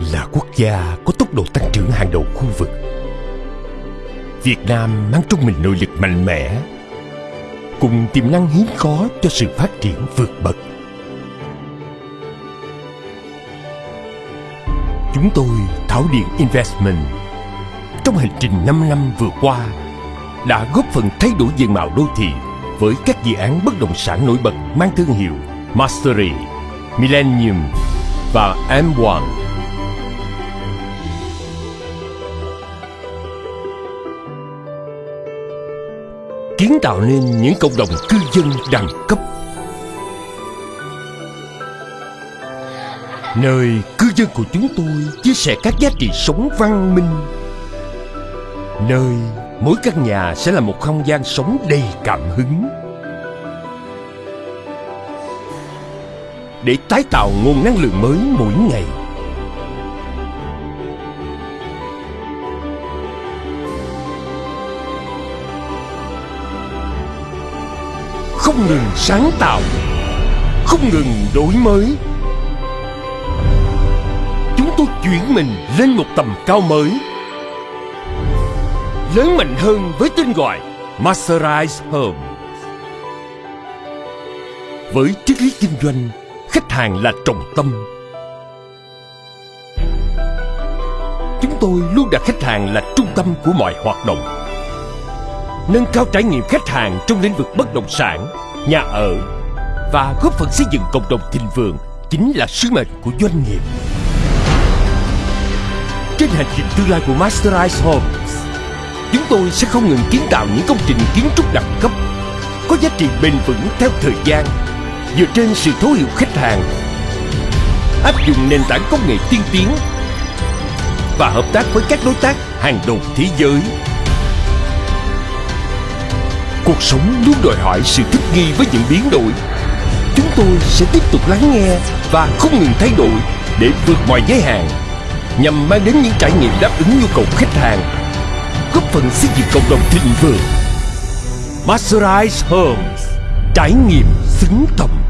là quốc gia có tốc độ tăng trưởng hàng đầu khu vực. Việt Nam mang trong mình nội lực mạnh mẽ, cùng tiềm năng hiếm có cho sự phát triển vượt bậc. Chúng tôi, Thảo Điện Investment, trong hành trình 5 năm vừa qua, đã góp phần thay đổi diện mạo đô thị với các dự án bất động sản nổi bật mang thương hiệu Mastery, Millennium và M1. Kiến tạo nên những cộng đồng cư dân đẳng cấp. Nơi cư dân của chúng tôi chia sẻ các giá trị sống văn minh. Nơi mỗi căn nhà sẽ là một không gian sống đầy cảm hứng. Để tái tạo nguồn năng lượng mới mỗi ngày. Không ngừng sáng tạo không ngừng đổi mới chúng tôi chuyển mình lên một tầm cao mới lớn mạnh hơn với tên gọi Masterize Home. Với triết lý kinh doanh, khách hàng là trọng tâm. Chúng tôi luôn đặt khách hàng là trung tâm của mọi hoạt động. Nâng cao trải nghiệm khách hàng trong lĩnh vực bất động sản, nhà ở và góp phần xây dựng cộng đồng thịnh vượng chính là sứ mệnh của doanh nghiệp. Trên hành trình tương lai của Masterize Homes, chúng tôi sẽ không ngừng kiến tạo những công trình kiến trúc đẳng cấp có giá trị bền vững theo thời gian dựa trên sự thấu hiểu khách hàng áp dụng nền tảng công nghệ tiên tiến và hợp tác với các đối tác hàng đầu thế giới cuộc sống luôn đòi hỏi sự thích nghi với những biến đổi. Chúng tôi sẽ tiếp tục lắng nghe và không ngừng thay đổi để vượt mọi giới hạn, nhằm mang đến những trải nghiệm đáp ứng nhu cầu khách hàng, góp phần xây dựng cộng đồng thịnh vượng. Masterize Homes, Trải nghiệm xứng tầm.